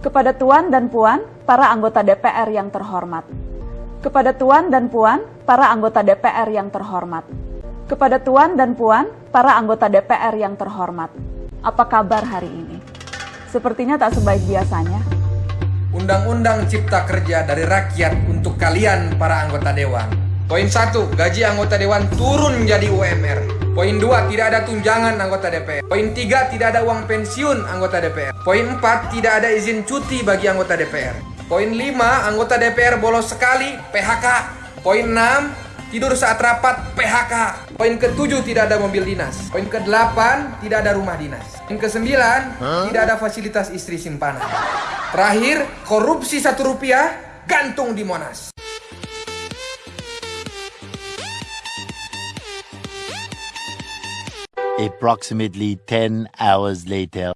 Kepada Tuan dan Puan, para anggota DPR yang terhormat. Kepada Tuan dan Puan, para anggota DPR yang terhormat. Kepada Tuan dan Puan, para anggota DPR yang terhormat. Apa kabar hari ini? Sepertinya tak sebaik biasanya. Undang-Undang Cipta Kerja dari rakyat untuk kalian para anggota dewan. Poin 1, gaji anggota dewan turun menjadi UMR. Poin 2, tidak ada tunjangan anggota DPR. Poin 3, tidak ada uang pensiun anggota DPR. Poin 4, tidak ada izin cuti bagi anggota DPR. Poin 5, anggota DPR bolos sekali, PHK. Poin 6, tidur saat rapat, PHK. Poin ke-7, tidak ada mobil dinas. Poin ke-8, tidak ada rumah dinas. Poin ke-9, tidak ada fasilitas istri simpanan. Terakhir, korupsi satu rupiah, gantung di Monas. Approximately 10 hours later.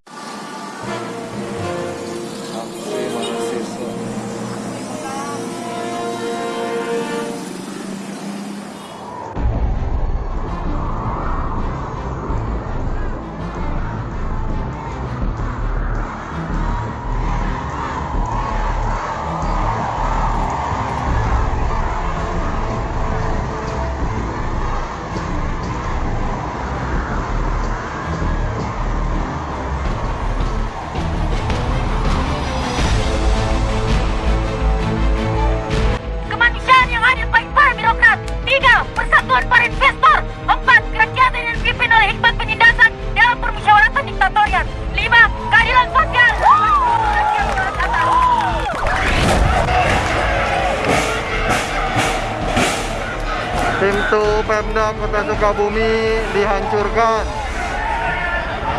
Pintu Pemda Kota Sukabumi dihancurkan.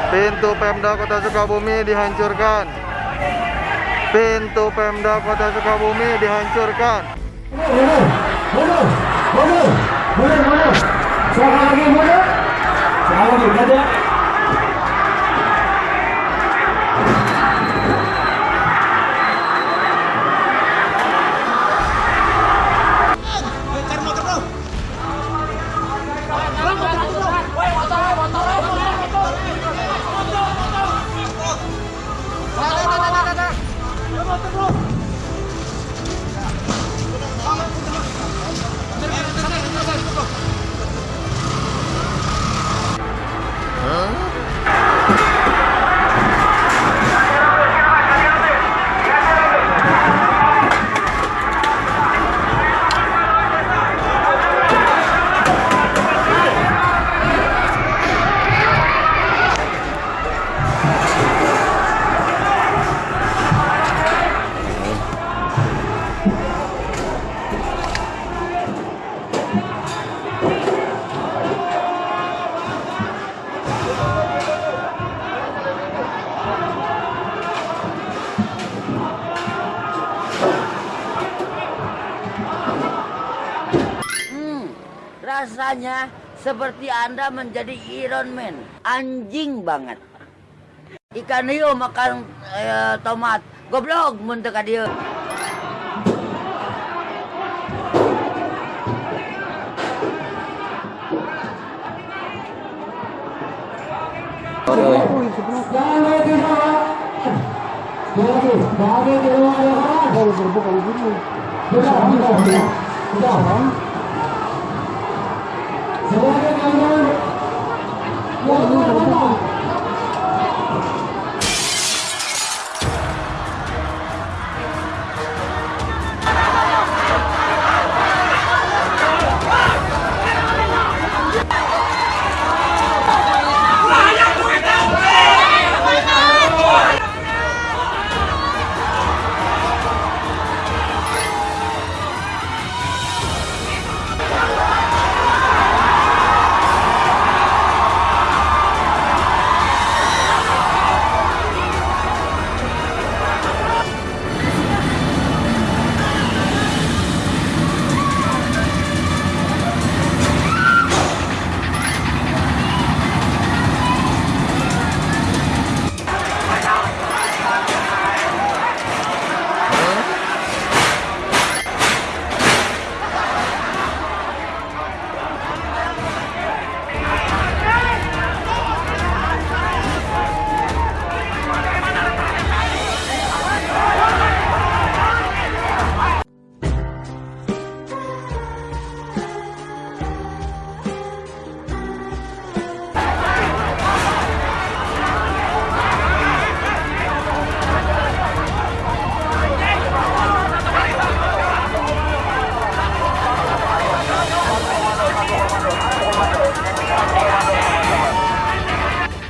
Pintu Pemda Kota Sukabumi dihancurkan. Pintu Pemda Kota Sukabumi dihancurkan. Rasanya seperti Anda menjadi Iron Man. Anjing banget. Ikan hiu makan eh, tomat. Goblok mentek dia. Oh, 上下がる。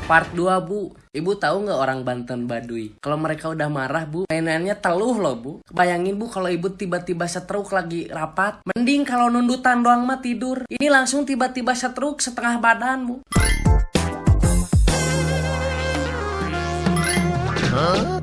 Part 2 bu Ibu tahu nggak orang Banten Baduy? Kalau mereka udah marah bu, mainannya teluh loh bu. Bayangin bu kalau ibu tiba-tiba setruk lagi rapat. Mending kalau nundutan doang mah tidur. Ini langsung tiba-tiba setruk setengah badan bu. Huh?